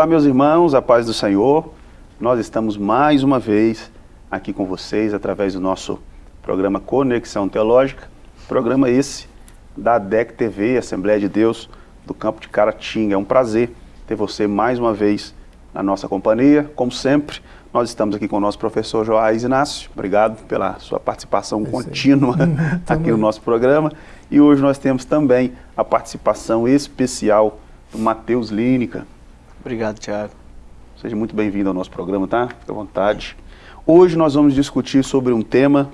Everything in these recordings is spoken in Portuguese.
Olá, meus irmãos, a paz do Senhor. Nós estamos mais uma vez aqui com vocês através do nosso programa Conexão Teológica, programa esse da DEC TV, Assembleia de Deus do Campo de Caratinga. É um prazer ter você mais uma vez na nossa companhia. Como sempre, nós estamos aqui com o nosso professor Joás Inácio. Obrigado pela sua participação é contínua aqui no nosso programa. E hoje nós temos também a participação especial do Matheus Línica. Obrigado, Tiago. Seja muito bem-vindo ao nosso programa, tá? Fique à vontade. Hoje nós vamos discutir sobre um tema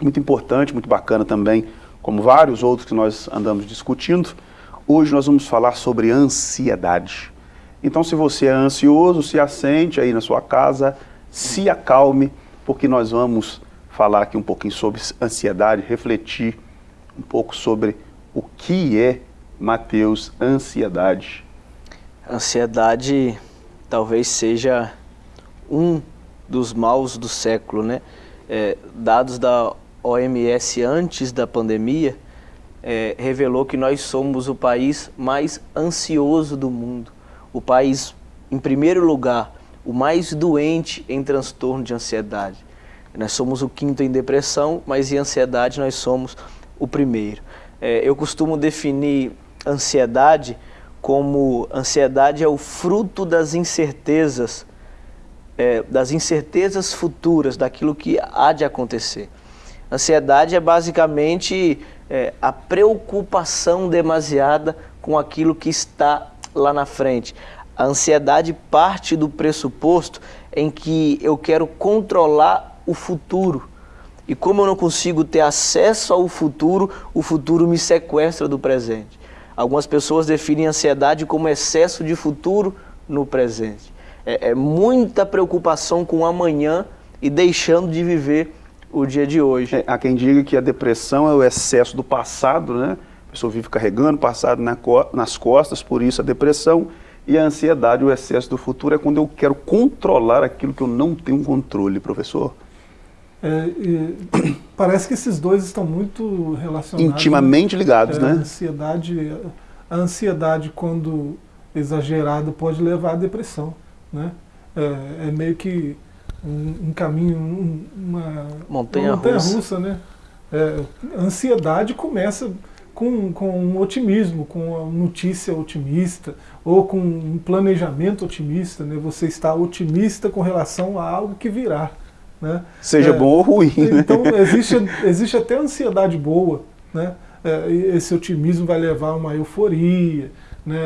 muito importante, muito bacana também, como vários outros que nós andamos discutindo. Hoje nós vamos falar sobre ansiedade. Então, se você é ansioso, se assente aí na sua casa, se acalme, porque nós vamos falar aqui um pouquinho sobre ansiedade, refletir um pouco sobre o que é, Mateus, ansiedade. Ansiedade talvez seja um dos maus do século, né? É, dados da OMS antes da pandemia é, revelou que nós somos o país mais ansioso do mundo, o país, em primeiro lugar, o mais doente em transtorno de ansiedade. Nós somos o quinto em depressão, mas em ansiedade nós somos o primeiro. É, eu costumo definir ansiedade como ansiedade é o fruto das incertezas, é, das incertezas futuras, daquilo que há de acontecer. Ansiedade é basicamente é, a preocupação demasiada com aquilo que está lá na frente. A ansiedade parte do pressuposto em que eu quero controlar o futuro. E como eu não consigo ter acesso ao futuro, o futuro me sequestra do presente. Algumas pessoas definem ansiedade como excesso de futuro no presente. É, é muita preocupação com o amanhã e deixando de viver o dia de hoje. É, há quem diga que a depressão é o excesso do passado, né? A pessoa vive carregando o passado na co nas costas, por isso a depressão. E a ansiedade, o excesso do futuro, é quando eu quero controlar aquilo que eu não tenho controle, professor. É, parece que esses dois estão muito relacionados. Intimamente ligados, é, né? A ansiedade, a ansiedade, quando exagerada, pode levar à depressão. Né? É, é meio que um, um caminho, um, uma montanha, uma montanha russa. russa né? É, a ansiedade começa com, com um otimismo, com uma notícia otimista, ou com um planejamento otimista. Né? Você está otimista com relação a algo que virá. Né? Seja é, bom ou ruim. Né? Então existe, existe até ansiedade boa, né? É, esse otimismo vai levar a uma euforia, né?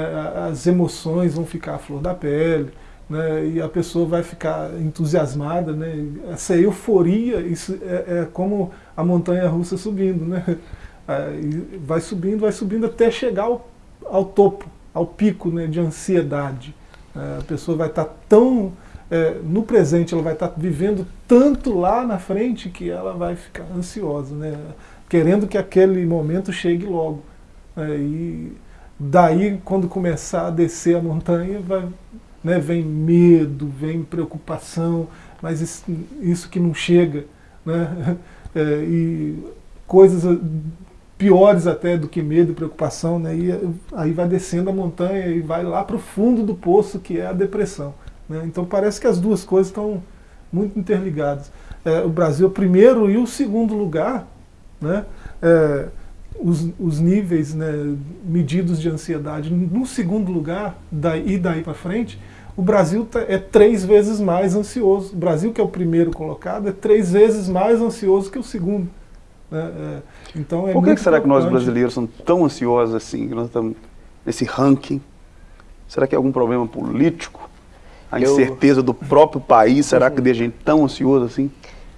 as emoções vão ficar à flor da pele, né? e a pessoa vai ficar entusiasmada. Né? Essa euforia, isso é, é como a montanha russa subindo. Né? vai subindo, vai subindo até chegar ao, ao topo, ao pico né, de ansiedade. É, a pessoa vai estar tão é, no presente ela vai estar vivendo tanto lá na frente que ela vai ficar ansiosa, né? querendo que aquele momento chegue logo. É, e daí, quando começar a descer a montanha, vai, né, vem medo, vem preocupação, mas isso, isso que não chega. Né? É, e coisas piores até do que medo e preocupação, né? e aí vai descendo a montanha e vai lá para o fundo do poço, que é a depressão. Né? Então parece que as duas coisas estão muito interligadas. É, o Brasil é o primeiro e o segundo lugar, né? É, os, os, níveis né, medidos de ansiedade. No segundo lugar, daí, e daí para frente, o Brasil tá, é três vezes mais ansioso. O Brasil, que é o primeiro colocado, é três vezes mais ansioso que o segundo. Né? É, então é Por que, que será que nós brasileiros somos tão ansiosos assim, nós estamos nesse ranking? Será que é algum problema político? A eu... incerteza do próprio país, será que deixa a gente tão ansioso assim?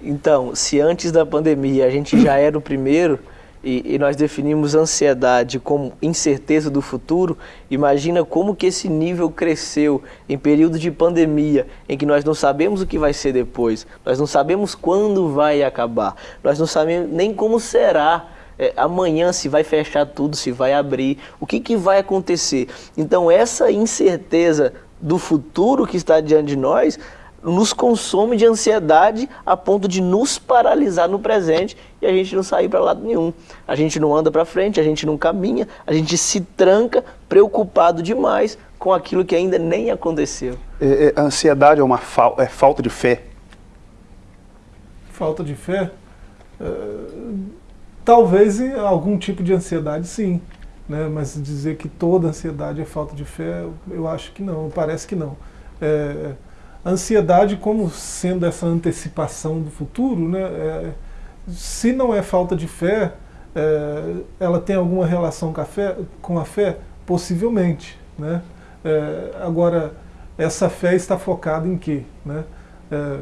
Então, se antes da pandemia a gente já era o primeiro e, e, nós definimos ansiedade como incerteza do futuro, imagina como que esse nível cresceu em período de pandemia, em que nós não sabemos o que vai ser depois, nós não sabemos quando vai acabar, nós não sabemos nem como será é, amanhã se vai fechar tudo, se vai abrir, o que, que vai acontecer. Então essa incerteza do futuro que está diante de nós nos consome de ansiedade a ponto de nos paralisar no presente e a gente não sair para lado nenhum. A gente não anda para frente, a gente não caminha, a gente se tranca preocupado demais com aquilo que ainda nem aconteceu. É, é, a ansiedade é uma fal é falta de fé? Falta de fé? Uh, talvez em algum tipo de ansiedade, sim. Né? Mas dizer que toda ansiedade é falta de fé, eu acho que não, parece que não. É, ansiedade como sendo essa antecipação do futuro, né, é, se não é falta de fé, é, ela tem alguma relação com a fé? Com a fé? Possivelmente. Né? É, agora, essa fé está focada em quê? Né? É,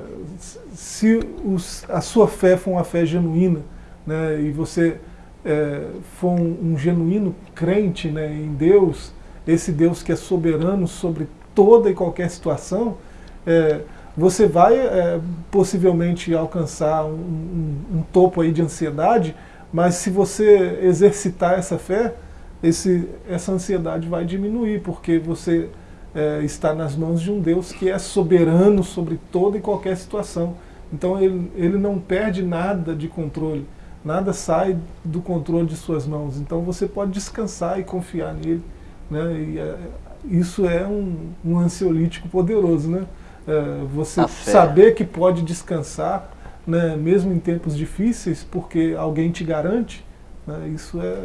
se os, a sua fé for uma fé genuína, né, e você é, for um, um, genuíno crente né, em Deus, esse Deus que é soberano sobre toda e qualquer situação, é, você vai é, possivelmente alcançar um, um, um, topo aí de ansiedade, mas se você exercitar essa fé, esse, essa ansiedade vai diminuir, porque você é, está nas mãos de um Deus que é soberano sobre toda e qualquer situação. Então ele, ele não perde nada de controle, nada sai do controle de suas mãos. Então você pode descansar e confiar nele. Né? E, é, isso é um, um ansiolítico poderoso, né? É, você saber que pode descansar, né, mesmo em tempos difíceis, porque alguém te garante, né, isso é...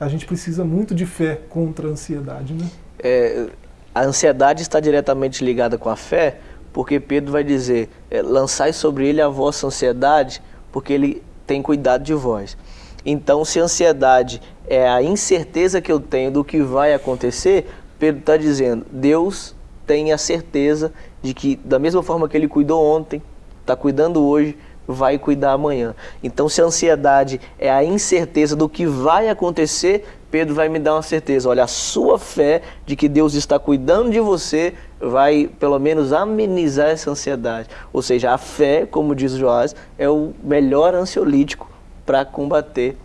A gente precisa muito de fé contra a ansiedade, né? É, a ansiedade está diretamente ligada com a fé, porque Pedro vai dizer, é, lançai sobre ele a vossa ansiedade, porque ele tem cuidado de vós. Então, se a ansiedade é a incerteza que eu tenho do que vai acontecer, Pedro está dizendo, Deus tem a certeza de que, da mesma forma que ele cuidou ontem, está cuidando hoje, vai cuidar amanhã. Então, se a ansiedade é a incerteza do que vai acontecer, Pedro vai me dar uma certeza. Olha, a sua fé de que Deus está cuidando de você vai, pelo menos, amenizar essa ansiedade. Ou seja, a fé, como diz o Joás, é o melhor ansiolítico para combater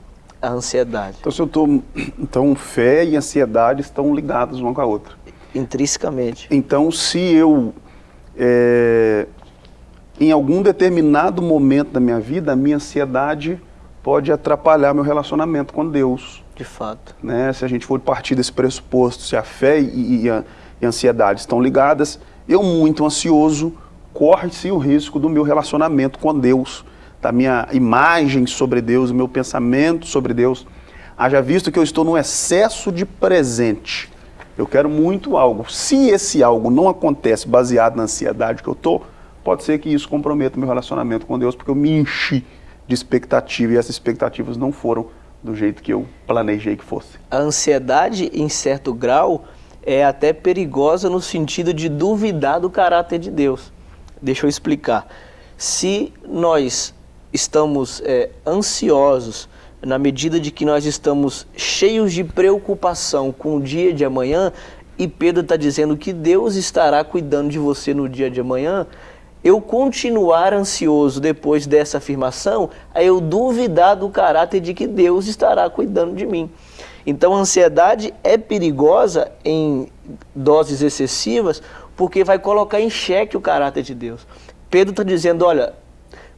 a ansiedade. Então, se eu tô, então, fé e ansiedade estão ligadas uma com a outra. Intrinsecamente. Então, se eu é, em algum determinado momento da minha vida, a minha ansiedade pode atrapalhar meu relacionamento com Deus. De fato. Né? Se a gente for partir desse pressuposto, se a fé e, e, a, e ansiedade estão ligadas, eu muito ansioso, corre-se o risco do meu relacionamento com Deus, da minha imagem sobre Deus, do meu pensamento sobre Deus. Haja visto que eu estou num excesso de presente. Eu quero muito algo. Se esse algo não acontece baseado na ansiedade que eu estou, pode ser que isso comprometa meu relacionamento com Deus, porque eu me enchi de expectativa e essas expectativas não foram do jeito que eu planejei que fosse. A ansiedade, em certo grau, é até perigosa no sentido de duvidar do caráter de Deus. Deixa eu explicar. Se nós estamos é, ansiosos na medida de que nós estamos cheios de preocupação com o dia de amanhã, e Pedro está dizendo que Deus estará cuidando de você no dia de amanhã, eu continuar ansioso depois dessa afirmação, é eu duvidar do caráter de que Deus estará cuidando de mim. Então a ansiedade é perigosa em doses excessivas, porque vai colocar em xeque o caráter de Deus. Pedro está dizendo, olha,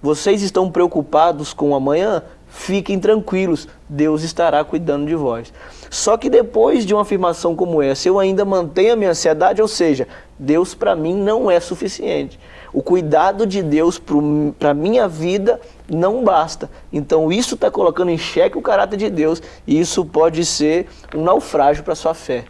vocês estão preocupados com o amanhã? fiquem tranquilos, Deus estará cuidando de vós. Só que depois de uma afirmação como essa, eu ainda mantenho a minha ansiedade, ou seja, Deus para mim não é suficiente. O cuidado de Deus para a minha vida não basta. Então isso está colocando em xeque o caráter de Deus e isso pode ser um naufrágio para a sua fé.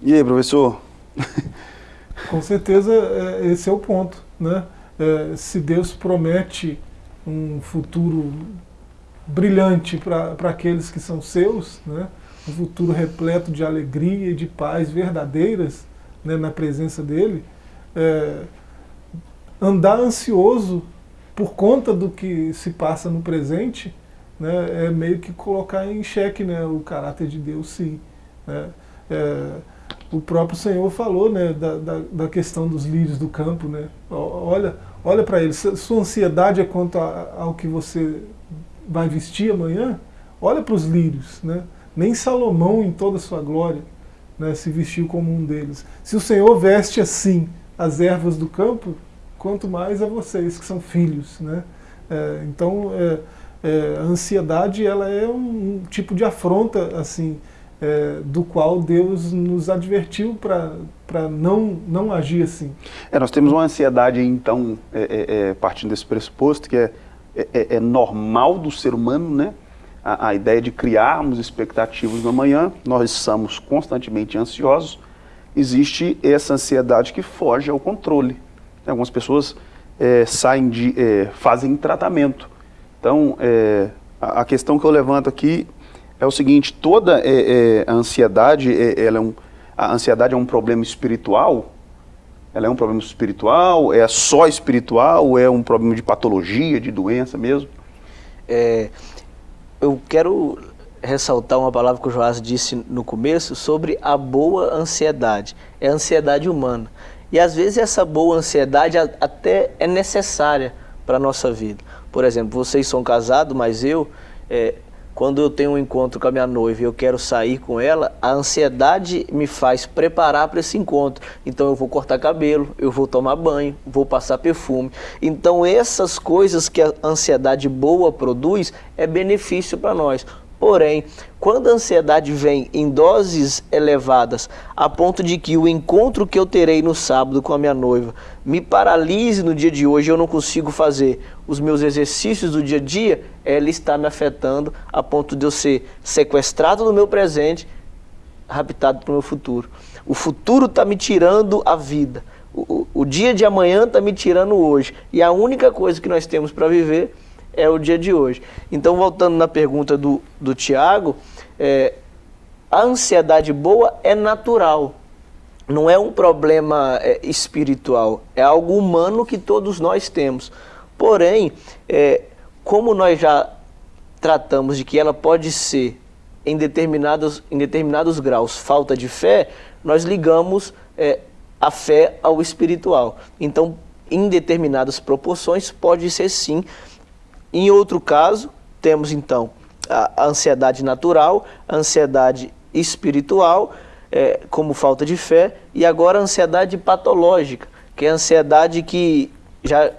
E aí, professor? Com certeza é, esse é o ponto. Né? É, se Deus promete um futuro brilhante para aqueles que são seus, né? Um futuro repleto de alegria e de paz verdadeiras né, na presença dele, é, andar ansioso por conta do que se passa no presente né, é meio que colocar em xeque né, o caráter de Deus, sim. Né? É, o próprio Senhor falou né, da, da, da, questão dos lírios do campo. Né? Olha, olha para ele, sua ansiedade é quanto a, ao que você vai vestir amanhã, olha para os lírios, né? Nem Salomão em toda a sua glória né, se vestiu como um deles. Se o Senhor veste assim as ervas do campo, quanto mais a vocês que são filhos. Né? É, então, é, é, a ansiedade ela é um tipo de afronta assim, é, do qual Deus nos advertiu para não, não agir assim. É, nós temos uma ansiedade, então, é, é, é partindo desse pressuposto, que é, é, normal do ser humano, né? A, a, ideia de criarmos expectativas no amanhã, nós somos constantemente ansiosos, existe essa ansiedade que foge ao controle. Algumas pessoas saem de, fazem tratamento. Então, a, a questão que eu levanto aqui é o seguinte, toda é, é, a ansiedade, é, ela é um, a ansiedade é um problema espiritual? Ela é um problema espiritual? É só espiritual? É um problema de patologia, de doença mesmo? É, eu quero ressaltar uma palavra que o Joás disse no começo sobre a boa ansiedade. É a ansiedade humana. E às vezes essa boa ansiedade até é necessária para a nossa vida. Por exemplo, vocês são casados, mas eu... É, quando eu tenho um encontro com a minha noiva e eu quero sair com ela, a ansiedade me faz preparar para esse encontro. Então eu vou cortar cabelo, eu vou tomar banho, vou passar perfume. Então essas coisas que a ansiedade boa produz é benefício para nós. Porém, quando a ansiedade vem em doses elevadas, a ponto de que o encontro que eu terei no sábado com a minha noiva me paralise no dia de hoje, eu não consigo fazer os meus exercícios do dia a dia, ela está me afetando a ponto de eu ser sequestrado no meu presente, raptado para o meu futuro. O futuro está me tirando a vida. O, o, o dia de amanhã está me tirando hoje. E a única coisa que nós temos para viver é o dia de hoje. Então, voltando na pergunta do, do Tiago, é, a ansiedade boa é natural, não é um problema é, espiritual, é algo humano que todos nós temos. Porém, é, como nós já tratamos de que ela pode ser em determinados, em determinados graus falta de fé, nós ligamos é, a fé ao espiritual. Então, em determinadas proporções, pode ser sim em outro caso, temos então a ansiedade natural, a ansiedade espiritual, é, como falta de fé, e agora a ansiedade patológica, que é a ansiedade que já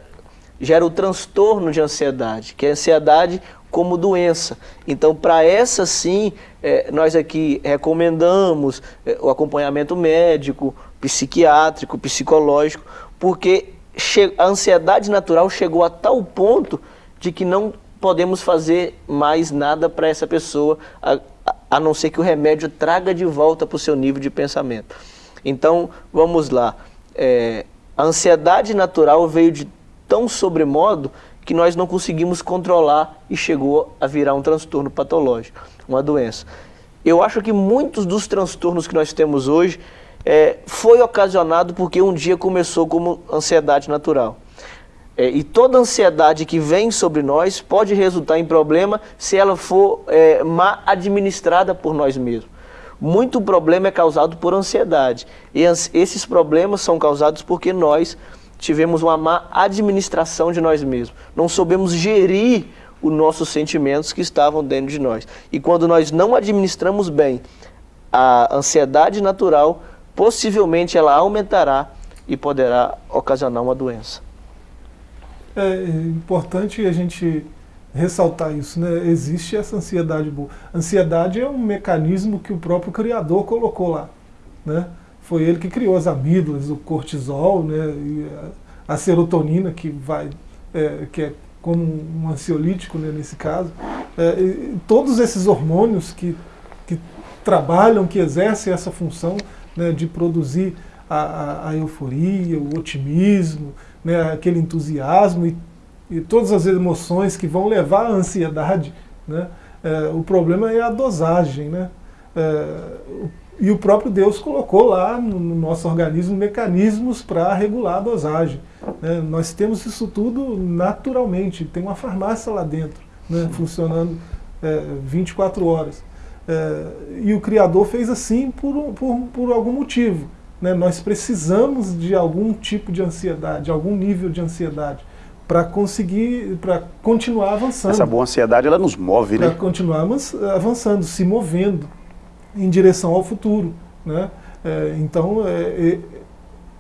gera o transtorno de ansiedade, que é a ansiedade como doença. Então, para essa sim, é, nós aqui recomendamos é, o acompanhamento médico, psiquiátrico, psicológico, porque a ansiedade natural chegou a tal ponto de que não podemos fazer mais nada para essa pessoa, a, a, não ser que o remédio traga de volta para o seu nível de pensamento. Então, vamos lá. É, a ansiedade natural veio de tão sobremodo que nós não conseguimos controlar e chegou a virar um transtorno patológico, uma doença. Eu acho que muitos dos transtornos que nós temos hoje é, foi ocasionado porque um dia começou como ansiedade natural. É, e toda ansiedade que vem sobre nós pode resultar em problema se ela for é, mal administrada por nós mesmos. Muito problema é causado por ansiedade. E esses problemas são causados porque nós tivemos uma má administração de nós mesmos. Não soubemos gerir os nossos sentimentos que estavam dentro de nós. E quando nós não administramos bem a ansiedade natural, possivelmente ela aumentará e poderá ocasionar uma doença é importante a gente ressaltar isso, né? Existe essa ansiedade boa. Ansiedade é um mecanismo que o próprio Criador colocou lá, né? Foi ele que criou as amígdalas, o cortisol, né? E a, a serotonina que vai, é, que é como um ansiolítico né, nesse caso. É, todos esses hormônios que, que trabalham, que exercem essa função né, de produzir a, a, a euforia, o otimismo, né, aquele entusiasmo e, e, todas as emoções que vão levar à ansiedade. Né, é, o problema é a dosagem. Né, é, e o próprio Deus colocou lá no, no nosso organismo mecanismos para regular a dosagem. Né, nós temos isso tudo naturalmente, tem uma farmácia lá dentro, né, funcionando é, 24 horas. É, e o Criador fez assim por, por, por algum motivo. Né? Nós precisamos de algum tipo de ansiedade, algum nível de ansiedade para conseguir, para continuar avançando. Essa boa ansiedade, ela nos move, né? Para continuar avançando, se movendo em direção ao futuro, né? É, então, é, é,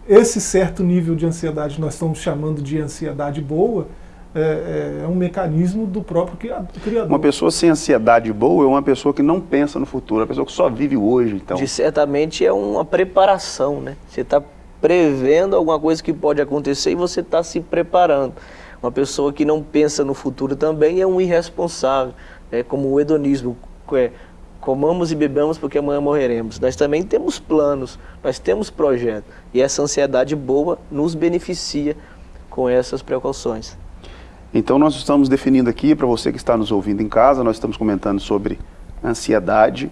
esse certo nível de ansiedade nós estamos chamando de ansiedade boa, é, é, um mecanismo do próprio criador. Uma pessoa sem ansiedade boa é uma pessoa que não pensa no futuro, é uma pessoa que só vive hoje. Então. De certamente é uma preparação, né? Você está prevendo alguma coisa que pode acontecer e você está se preparando. Uma pessoa que não pensa no futuro também é um irresponsável, é como o hedonismo, é, comamos e bebamos porque amanhã morreremos. Nós também temos planos, nós temos projetos e essa ansiedade boa nos beneficia com essas precauções. Então nós estamos definindo aqui, para você que está nos ouvindo em casa, nós estamos comentando sobre ansiedade.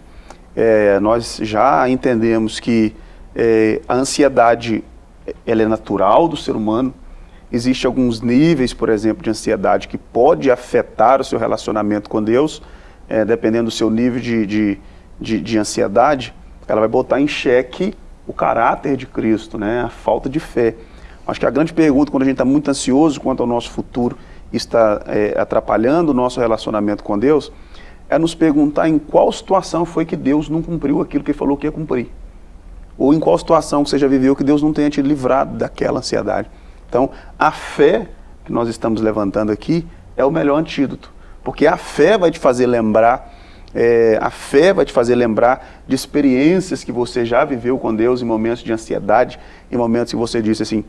É, nós já entendemos que é, a ansiedade ela é natural do ser humano, Existem alguns níveis, por exemplo, de ansiedade que pode afetar o seu relacionamento com Deus, é, dependendo do seu nível de, de, de, de, ansiedade, ela vai botar em xeque o caráter de Cristo, né? a falta de fé. Acho que a grande pergunta, quando a gente está muito ansioso quanto ao nosso futuro, está é, atrapalhando o nosso relacionamento com Deus, é nos perguntar em qual situação foi que Deus não cumpriu aquilo que ele falou que ia cumprir. Ou em qual situação que você já viveu que Deus não tenha te livrado daquela ansiedade. Então, a fé que nós estamos levantando aqui é o melhor antídoto, porque a fé vai te fazer lembrar, é, a fé vai te fazer lembrar de experiências que você já viveu com Deus em momentos de ansiedade, em momentos que você disse assim,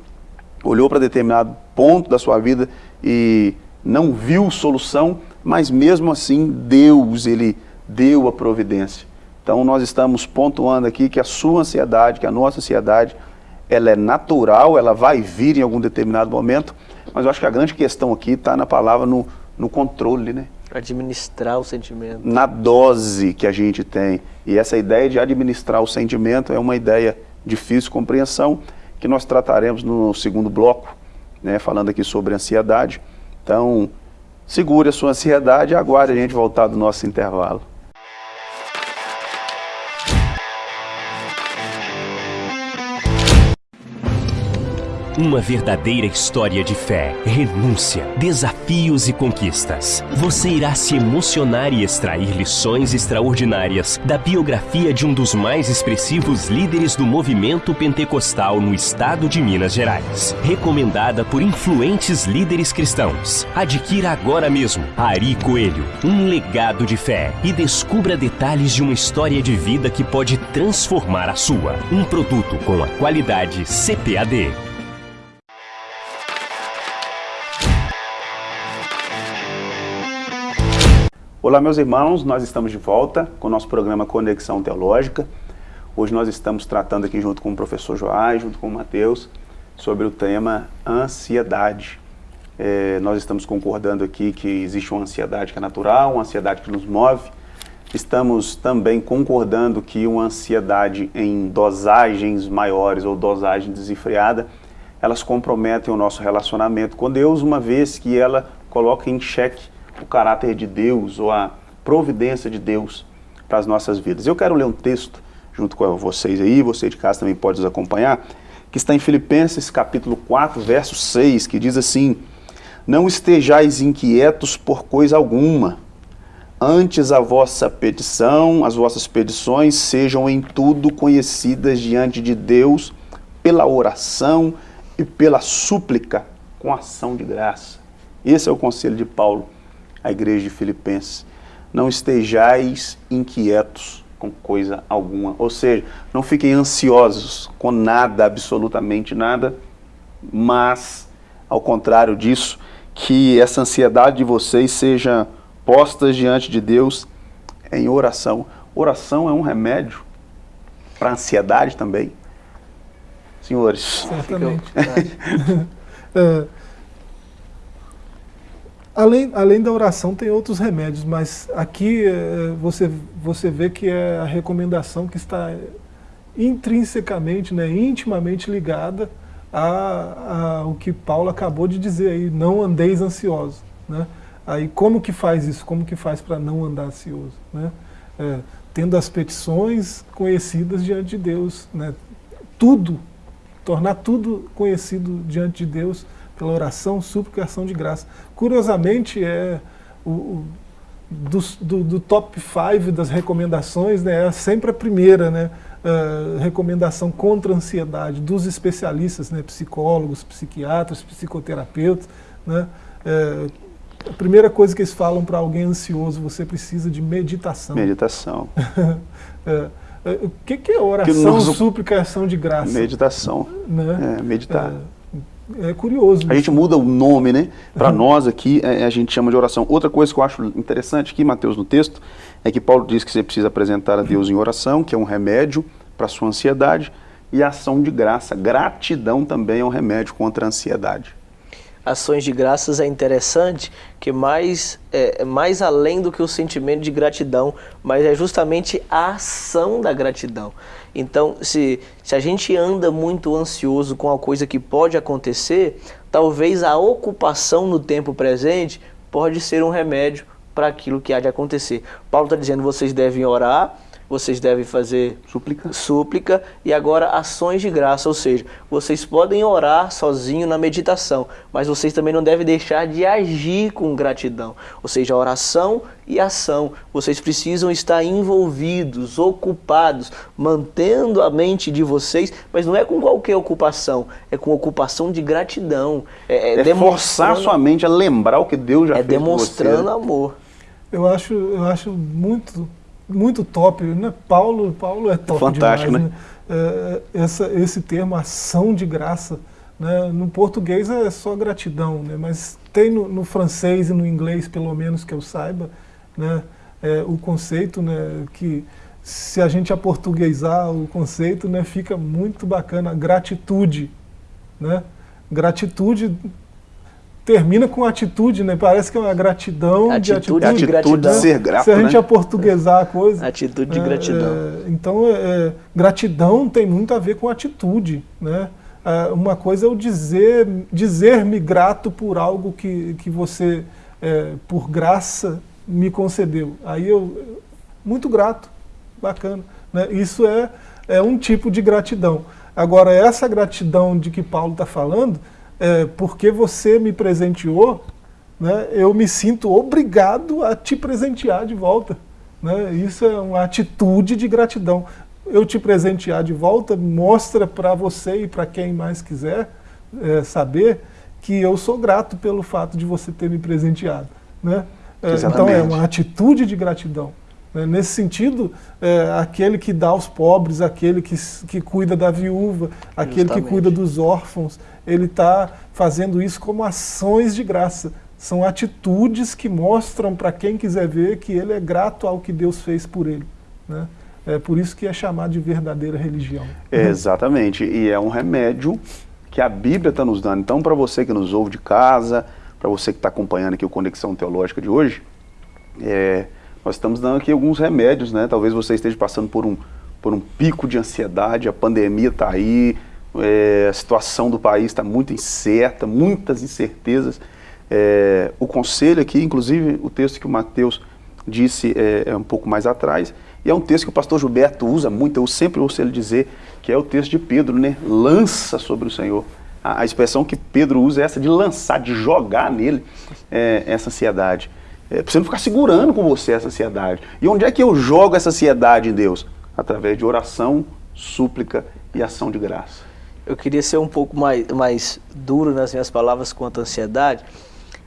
olhou para determinado ponto da sua vida e não viu solução, mas mesmo assim Deus, Ele deu a providência. Então nós estamos pontuando aqui que a sua ansiedade, que a nossa ansiedade, ela é natural, ela vai vir em algum determinado momento, mas eu acho que a grande questão aqui está na palavra no, no controle, né? Administrar o sentimento. Na dose que a gente tem. E essa ideia de administrar o sentimento é uma ideia difícil de compreensão, que nós trataremos no segundo bloco, né, falando aqui sobre ansiedade. Então, segure a sua ansiedade e aguarde a gente voltar do nosso intervalo. Uma verdadeira história de fé, renúncia, desafios e conquistas. Você irá se emocionar e extrair lições extraordinárias da biografia de um dos mais expressivos líderes do movimento pentecostal no estado de Minas Gerais. Recomendada por influentes líderes cristãos. Adquira agora mesmo Ari Coelho, um legado de fé e descubra detalhes de uma história de vida que pode transformar a sua. Um produto com a qualidade CPAD. Olá meus irmãos, nós estamos de volta com o nosso programa Conexão Teológica. Hoje nós estamos tratando aqui junto com o professor Joás, junto com o Mateus, sobre o tema ansiedade. É, nós estamos concordando aqui que existe uma ansiedade que é natural, uma ansiedade que nos move. Estamos também concordando que uma ansiedade em dosagens maiores ou dosagem desenfreada, elas comprometem o nosso relacionamento com Deus, uma vez que ela coloca em xeque o caráter de Deus ou a providência de Deus para as nossas vidas. Eu quero ler um texto junto com vocês aí, você de casa também pode nos acompanhar, que está em Filipenses capítulo 4, verso 6, que diz assim, Não estejais inquietos por coisa alguma, antes a vossa petição, as vossas petições sejam em tudo conhecidas diante de Deus pela oração e pela súplica com ação de graça. Esse é o conselho de Paulo a igreja de Filipenses, não estejais inquietos com coisa alguma. Ou seja, não fiquem ansiosos com nada, absolutamente nada, mas, ao contrário disso, que essa ansiedade de vocês seja posta diante de Deus em oração. Oração é um remédio para a ansiedade também. Senhores. Certamente. Além, além da oração, tem outros remédios, mas aqui é, você, você vê que é a recomendação que está intrinsecamente, né, intimamente ligada ao que Paulo acabou de dizer aí, não andeis ansiosos. Né? Aí como que faz isso? Como que faz para não andar ansioso? Né? É, tendo as petições conhecidas diante de Deus, né? tudo, tornar tudo conhecido diante de Deus, pela oração, súplica e ação de graça. Curiosamente, é, o, o, do, do, do top 5 das recomendações, né, é sempre a primeira, né? Uh, recomendação contra a ansiedade dos especialistas, né, psicólogos, psiquiatras, psicoterapeutas. Né, uh, a primeira coisa que eles falam para alguém ansioso, você precisa de meditação. Meditação. é, o que, que é oração, nosso... súplica e ação de graça? Meditação. Né? É, meditar. É, curioso. A gente muda o nome, né? Para nós aqui, é, a gente chama de oração. Outra coisa que eu acho interessante aqui, Mateus, no texto, é que Paulo diz que você precisa apresentar a Deus em oração, que é um remédio para a sua ansiedade, e ação de graça. Gratidão também é um remédio contra a ansiedade ações de graças é interessante que mais, é, é, mais além do que o sentimento de gratidão, mas é justamente a ação da gratidão. Então, se, se a gente anda muito ansioso com a coisa que pode acontecer, talvez a ocupação no tempo presente pode ser um remédio para aquilo que há de acontecer. Paulo está dizendo, vocês devem orar, vocês devem fazer súplica. súplica e agora ações de graça, ou seja, vocês podem orar sozinho na meditação, mas vocês também não devem deixar de agir com gratidão, ou seja, oração e ação. Vocês precisam estar envolvidos, ocupados, mantendo a mente de vocês, mas não é com qualquer ocupação, é com ocupação de gratidão. É, é, é forçar sua mente a lembrar o que Deus já é fez demonstrando você. amor. Eu acho, eu acho muito muito top, né? Paulo, Paulo é top Fantástico, demais, né? né? É, essa, esse termo, ação de graça, né? no português é só gratidão, né? mas tem no, no francês e no inglês, pelo menos que eu saiba, né? É, o conceito né? que se a gente aportuguesar o conceito, né? fica muito bacana, gratitude. Né? Gratitude termina com atitude, né? Parece que é uma gratidão atitude, de atitude. De gratidão. de ser grato, Se a gente né? aportuguesar a coisa. Atitude de é, gratidão. É, então, é, gratidão tem muito a ver com atitude, né? É, uma coisa é o dizer, dizer-me grato por algo que, que você, é, por graça, me concedeu. Aí eu, muito grato, bacana. Né? Isso é, é um tipo de gratidão. Agora, essa gratidão de que Paulo está falando, é, porque você me presenteou, né, eu me sinto obrigado a te presentear de volta. Né? Isso é uma atitude de gratidão. Eu te presentear de volta mostra para você e para quem mais quiser é, saber que eu sou grato pelo fato de você ter me presenteado. Né? É, então é uma atitude de gratidão. Né? Nesse sentido, é, aquele que dá aos pobres, aquele que, que cuida da viúva, aquele Justamente. que cuida dos órfãos, ele está fazendo isso como ações de graça. São atitudes que mostram para quem quiser ver que ele é grato ao que Deus fez por ele. Né? É por isso que é chamado de verdadeira religião. É, exatamente, e é um remédio que a Bíblia está nos dando. Então, para você que nos ouve de casa, para você que está acompanhando aqui o Conexão Teológica de hoje, é, nós estamos dando aqui alguns remédios, né? Talvez você esteja passando por um, por um pico de ansiedade, a pandemia está aí, é, a situação do país está muito incerta, muitas incertezas. É, o conselho aqui, inclusive o texto que o Mateus disse é, é, um pouco mais atrás, e é um texto que o pastor Gilberto usa muito, eu sempre ouço ele dizer que é o texto de Pedro, né? Lança sobre o Senhor. A, a expressão que Pedro usa é essa de lançar, de jogar nele é, essa ansiedade. É, para não ficar segurando com você essa ansiedade. E onde é que eu jogo essa ansiedade em Deus? Através de oração, súplica e ação de graça eu queria ser um pouco mais, mais duro nas minhas palavras quanto à ansiedade,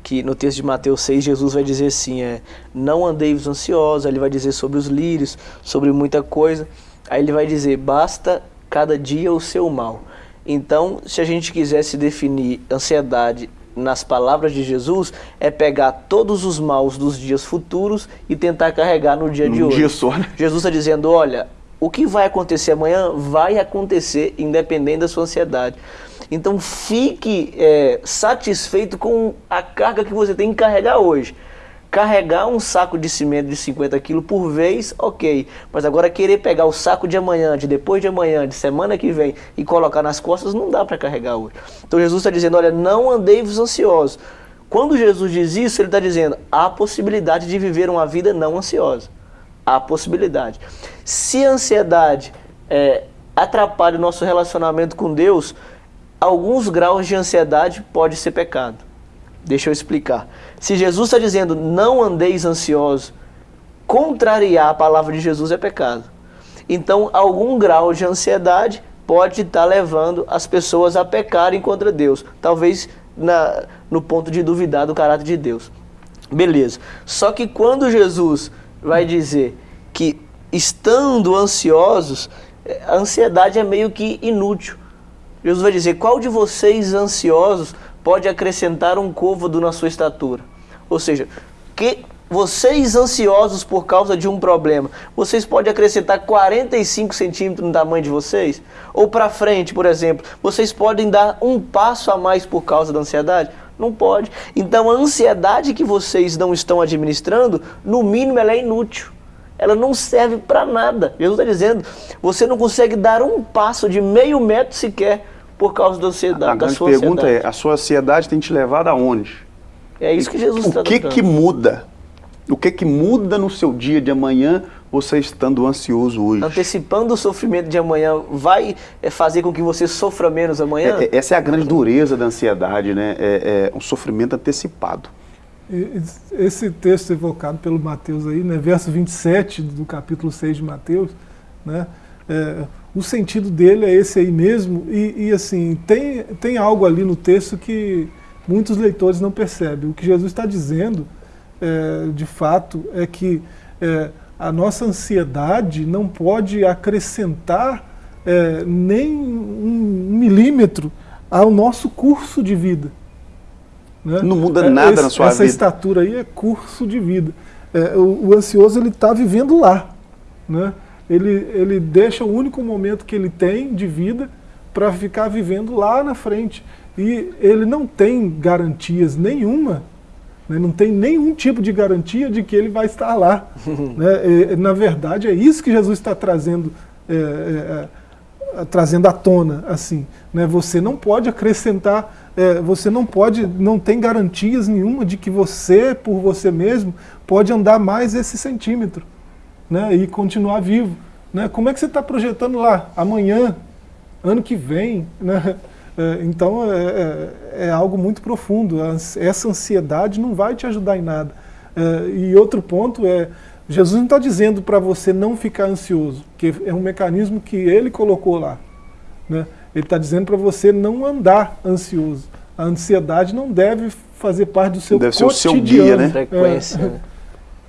que no texto de Mateus 6, Jesus vai dizer assim, é, não andeis ansiosos, ele vai dizer sobre os lírios, sobre muita coisa, aí ele vai dizer, basta cada dia o seu mal. Então, se a gente quisesse definir ansiedade nas palavras de Jesus, é pegar todos os maus dos dias futuros e tentar carregar no dia de hoje. Dia só, né? Jesus está dizendo, olha, o que vai acontecer amanhã vai acontecer independente da sua ansiedade. Então fique é, satisfeito com a carga que você tem que carregar hoje. Carregar um saco de cimento de 50 quilos por vez, ok. Mas agora querer pegar o saco de amanhã, de depois de amanhã, de semana que vem e colocar nas costas, não dá para carregar hoje. Então Jesus está dizendo, olha, não andeis ansiosos. Quando Jesus diz isso, ele está dizendo, há possibilidade de viver uma vida não ansiosa. Há possibilidade. Se a ansiedade é, atrapalha o nosso relacionamento com Deus, alguns graus de ansiedade pode ser pecado. Deixa eu explicar. Se Jesus está dizendo não andeis ansiosos, contrariar a palavra de Jesus é pecado. Então, algum grau de ansiedade pode estar levando as pessoas a pecarem contra Deus. Talvez na, no ponto de duvidar do caráter de Deus. Beleza. Só que quando Jesus vai dizer que estando ansiosos, a ansiedade é meio que inútil. Jesus vai dizer: qual de vocês ansiosos pode acrescentar um côvado na sua estatura? Ou seja, que vocês ansiosos por causa de um problema, vocês podem acrescentar 45 centímetros no tamanho de vocês? Ou para frente, por exemplo, vocês podem dar um passo a mais por causa da ansiedade? Não pode. Então a ansiedade que vocês não estão administrando, no mínimo ela é inútil. Ela não serve para nada. Jesus está dizendo, você não consegue dar um passo de meio metro sequer por causa da ansiedade. A grande pergunta ansiedade. é, a sua ansiedade tem te levado aonde? É isso que Jesus está O que que muda? O que que muda no seu dia de amanhã você estando ansioso hoje? Antecipando o sofrimento de amanhã vai é, fazer com que você sofra menos amanhã? É, é, essa é a grande dureza da ansiedade, né? É, é, um sofrimento antecipado. Esse texto evocado pelo Mateus aí, né, verso 27 do capítulo 6 de Mateus, né, é, o sentido dele é esse aí mesmo, e, e, assim, tem, tem algo ali no texto que muitos leitores não percebem. O que Jesus está dizendo, é, de fato, é que é, a nossa ansiedade não pode acrescentar é, nem um milímetro ao nosso curso de vida. Né? Não muda nada Esse, na sua essa vida. Essa estatura aí é curso de vida. É, o, o, ansioso ele está vivendo lá. Né? Ele, ele deixa o único momento que ele tem de vida para ficar vivendo lá na frente. E ele não tem garantias nenhuma né? Não tem nenhum tipo de garantia de que ele vai estar lá. né? e, na verdade, é isso que Jesus está trazendo, é, é, é, trazendo à tona. assim. Né? Você não pode acrescentar, é, você não pode, não tem garantias nenhuma de que você, por você mesmo, pode andar mais esse centímetro né? e continuar vivo. Né? Como é que você está projetando lá? Amanhã, ano que vem, né? É, então é, é, é, algo muito profundo. Essa ansiedade não vai te ajudar em nada. É, e outro ponto é, Jesus não está dizendo para você não ficar ansioso, que é um mecanismo que ele colocou lá. Né? Ele está dizendo para você não andar ansioso. A ansiedade não deve fazer parte do seu deve cotidiano. Ser o seu dia, né? Frequência. Né?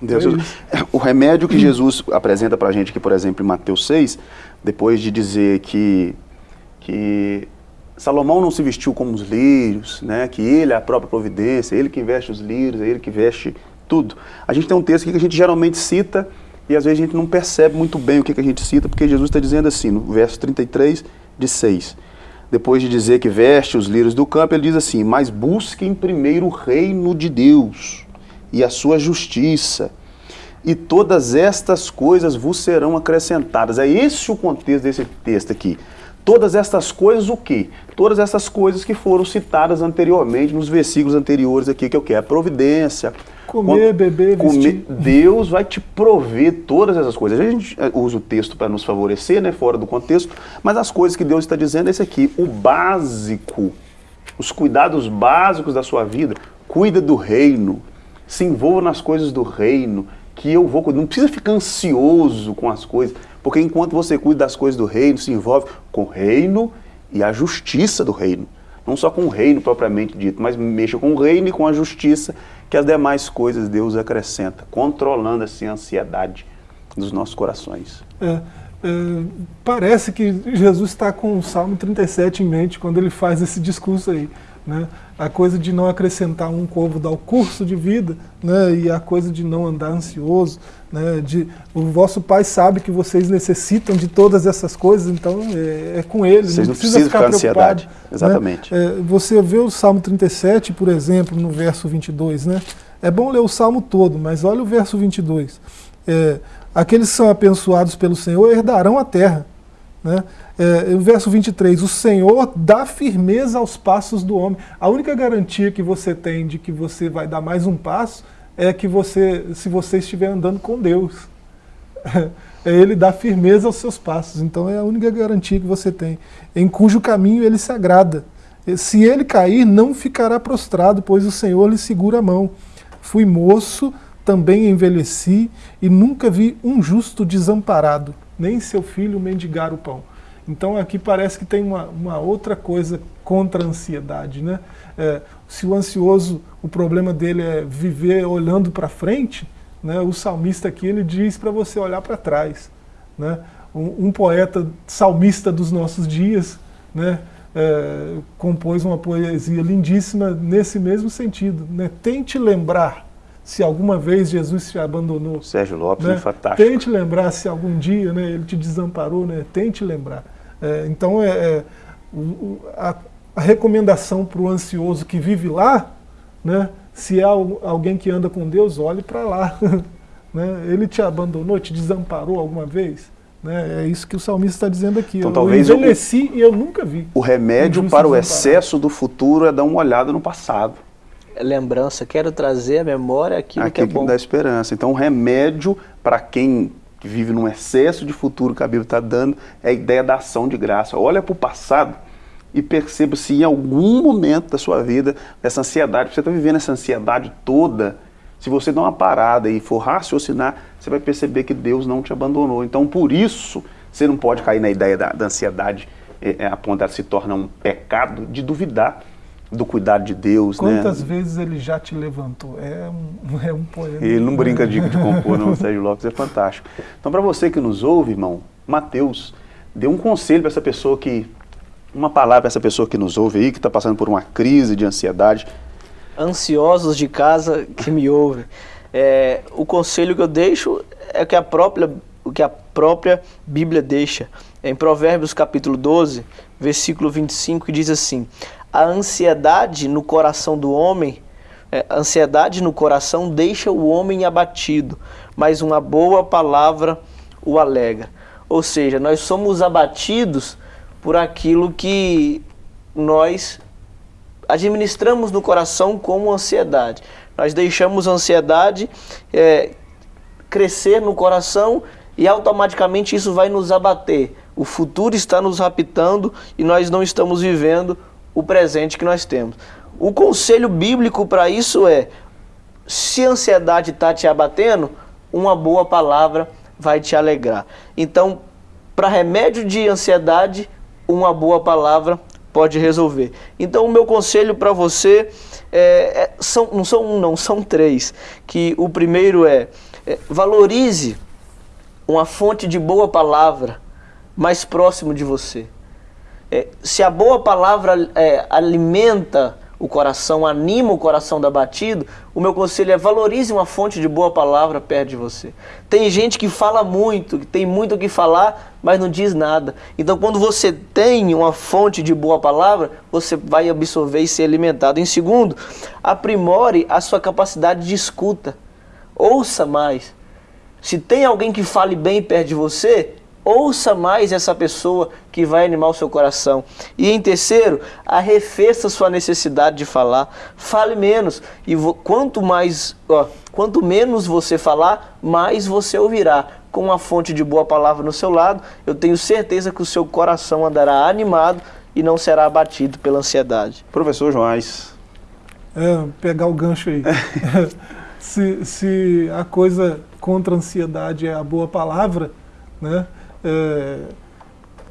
Deus, é o remédio que Jesus apresenta para a gente aqui, por exemplo, em Mateus 6, depois de dizer que, que Salomão não se vestiu como os lírios, né? que ele é a própria providência, ele que veste os lírios, é ele que veste tudo. A gente tem um texto aqui que a gente geralmente cita e às vezes a gente não percebe muito bem o que, que a gente cita, porque Jesus está dizendo assim, no verso 33 de 6. Depois de dizer que veste os lírios do campo, ele diz assim, mas busquem primeiro o reino de Deus e a sua justiça, e todas estas coisas vos serão acrescentadas. É esse o contexto desse texto aqui. Todas estas coisas o quê? Todas essas coisas que foram citadas anteriormente, nos versículos anteriores aqui, que é o quê? A providência. Comer, beber, comer, vestir. Deus vai te prover todas essas coisas. A gente eh, usa o texto para nos favorecer, né, fora do contexto, mas as coisas que Deus está dizendo é esse aqui, o básico, os cuidados básicos da sua vida. Cuida do reino, se envolva nas coisas do reino, que eu vou cuidar. Não precisa ficar ansioso com as coisas. Porque enquanto você cuida das coisas do reino, se envolve com o reino e a justiça do reino. Não só com o reino propriamente dito, mas mexa com o reino e com a justiça, que as demais coisas Deus acrescenta, controlando assim a ansiedade dos nossos corações. É, é, parece que Jesus está com o Salmo 37 em mente quando ele faz esse discurso aí. Né? A coisa de não acrescentar um côvado ao curso de vida, né? e a coisa de não andar ansioso. Né? De, o vosso pai sabe que vocês necessitam de todas essas coisas, então é, é com ele, vocês não, não precisa ficar, ficar ansiedade. Né? Exatamente. É, você vê o Salmo 37, por exemplo, no verso 22, né? É bom ler o Salmo todo, mas olha o verso 22. É, Aqueles que são abençoados pelo Senhor herdarão a terra. Né? É, o verso 23, o Senhor dá firmeza aos passos do homem. A única garantia que você tem de que você vai dar mais um passo é que você, se você estiver andando com Deus. É ele dá firmeza aos seus passos. Então é a única garantia que você tem. Em cujo caminho ele se agrada. Se ele cair, não ficará prostrado, pois o Senhor lhe segura a mão. Fui moço, também envelheci, e nunca vi um justo desamparado, nem seu filho mendigar o pão. Então aqui parece que tem uma, uma outra coisa contra a ansiedade. Né? É, se o ansioso, o problema dele é viver olhando para frente, né, o salmista aqui ele diz para você olhar para trás. Né? Um, um, poeta salmista dos nossos dias né, é, compôs uma poesia lindíssima nesse mesmo sentido. Né? Tente lembrar se alguma vez Jesus te abandonou. Sérgio Lopes, né? é fantástico. Tente lembrar se algum dia né, ele te desamparou, né? tente lembrar. É, então, é, é a, a, recomendação para o ansioso que vive lá, né, se é alguém que anda com Deus, olhe para lá. né? Ele te abandonou, te desamparou alguma vez? Né? É isso que o salmista está dizendo aqui. Então, eu talvez envelheci o, e eu nunca vi. O remédio para o excesso do futuro é dar uma olhada no passado. É lembrança, quero trazer à memória aquilo, aquilo que é bom. dá esperança. Então, o remédio para quem vive num excesso de futuro que a Bíblia está dando é a ideia da ação de graça. Olha para o passado e perceba se em algum momento da sua vida, essa ansiedade, você está vivendo essa ansiedade toda, se você dar uma parada e for raciocinar, você vai perceber que Deus não te abandonou. Então, por isso, você não pode cair na ideia da, da ansiedade é, é, a ponto de se tornar um pecado de duvidar do cuidado de Deus. Né? Quantas né? vezes ele já te levantou? É um, é um poema. Ele não brinca de, de compor, não, Sérgio Lopes, é fantástico. Então, para você que nos ouve, irmão, Mateus, dê um conselho para essa pessoa que. Uma palavra para essa pessoa que nos ouve aí, que está passando por uma crise de ansiedade ansiosos de casa que me ouvem. É, o conselho que eu deixo é que a própria, o que a própria Bíblia deixa. Em Provérbios capítulo 12, versículo 25, que diz assim: A ansiedade no coração do homem, é, a ansiedade no coração deixa o homem abatido, mas uma boa palavra o alegra. Ou seja, nós somos abatidos por aquilo que nós administramos no coração como ansiedade. Nós deixamos a ansiedade é, crescer no coração e automaticamente isso vai nos abater. O futuro está nos raptando e nós não estamos vivendo o presente que nós temos. O conselho bíblico para isso é: se a ansiedade está te abatendo, uma boa palavra vai te alegrar. Então, para remédio de ansiedade, uma boa palavra pode resolver. Então, o meu conselho para você é, é, são, não são um, não, são três. Que o primeiro é, é valorize uma fonte de boa palavra mais próximo de você. É, se a boa palavra é, alimenta o coração, anima o coração da batido, o meu conselho é valorize uma fonte de boa palavra perto de você. Tem gente que fala muito, que tem muito o que falar, mas não diz nada. Então, quando você tem uma fonte de boa palavra, você vai absorver e ser alimentado. Em segundo, aprimore a sua capacidade de escuta. Ouça mais. Se tem alguém que fale bem perto de você, Ouça mais essa pessoa que vai animar o seu coração. E em terceiro, arrefeça sua necessidade de falar. Fale menos. E quanto mais, ó, quanto menos você falar, mais você ouvirá. Com uma fonte de boa palavra no seu lado, eu tenho certeza que o seu coração andará animado e não será abatido pela ansiedade. Professor Joás. É, pegar o gancho aí. se, se a coisa contra a ansiedade é a boa palavra, né? É,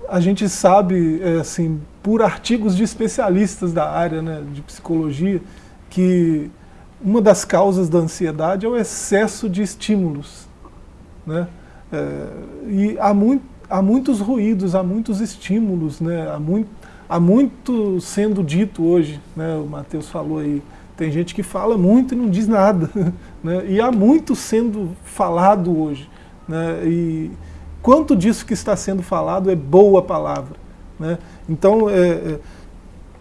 a gente sabe, é, assim, por artigos de especialistas da área né, de psicologia, que uma das causas da ansiedade é o excesso de estímulos. Né? É, e há, há muitos ruídos, há muitos estímulos, né? há, muito, há muito sendo dito hoje, né? o Matheus falou aí, tem gente que fala muito e não diz nada, né? e há muito sendo falado hoje. Né? E, quanto disso que está sendo falado é boa palavra. Né? Então, é, é,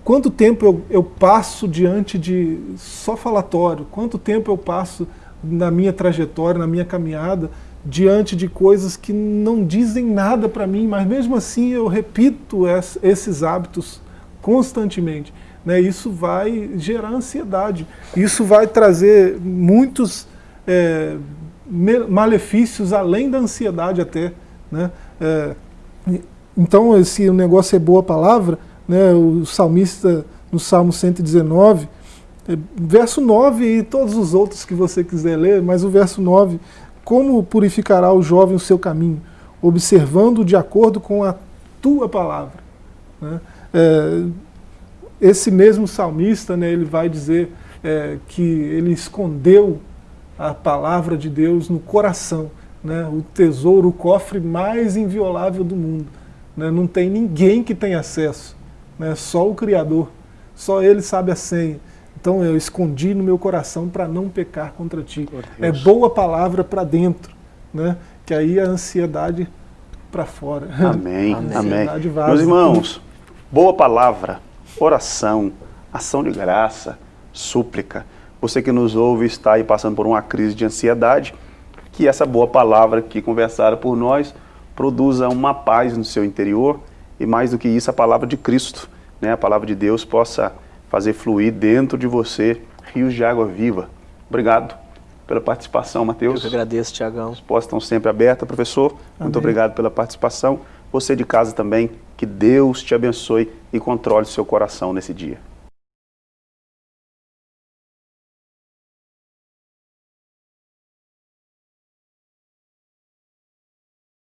quanto tempo eu, eu passo diante de só falatório, quanto tempo eu passo na minha trajetória, na minha caminhada, diante de coisas que não dizem nada para mim, mas mesmo assim eu repito esses hábitos constantemente. Né? Isso vai gerar ansiedade, isso vai trazer muitos é, malefícios além da ansiedade até. Né? É, então, se o negócio é boa palavra, né, o salmista no Salmo 119, é, verso 9 e todos os outros que você quiser ler, mas o verso 9, como purificará o jovem o seu caminho? Observando de acordo com a tua palavra. Né? É, esse mesmo salmista, né, ele vai dizer é, que ele escondeu a palavra de Deus no coração, né, o tesouro, o cofre mais inviolável do mundo. Né, não tem ninguém que tenha acesso, né, só o Criador, só Ele sabe a senha. Então eu escondi no meu coração para não pecar contra ti. É boa palavra para dentro, né? que aí a ansiedade para fora. Amém, amém. Meus irmãos, boa palavra, oração, ação de graça, súplica. Você que nos ouve está aí passando por uma crise de ansiedade, que essa boa palavra aqui conversada por nós produza uma paz no seu interior e mais do que isso, a palavra de Cristo, né? a palavra de Deus possa fazer fluir dentro de você rios de água viva. Obrigado pela participação, Mateus. Eu que agradeço, Tiagão. As portas estão sempre abertas, professor. Amém. Muito obrigado pela participação. Você de casa também, que Deus te abençoe e controle seu coração nesse dia.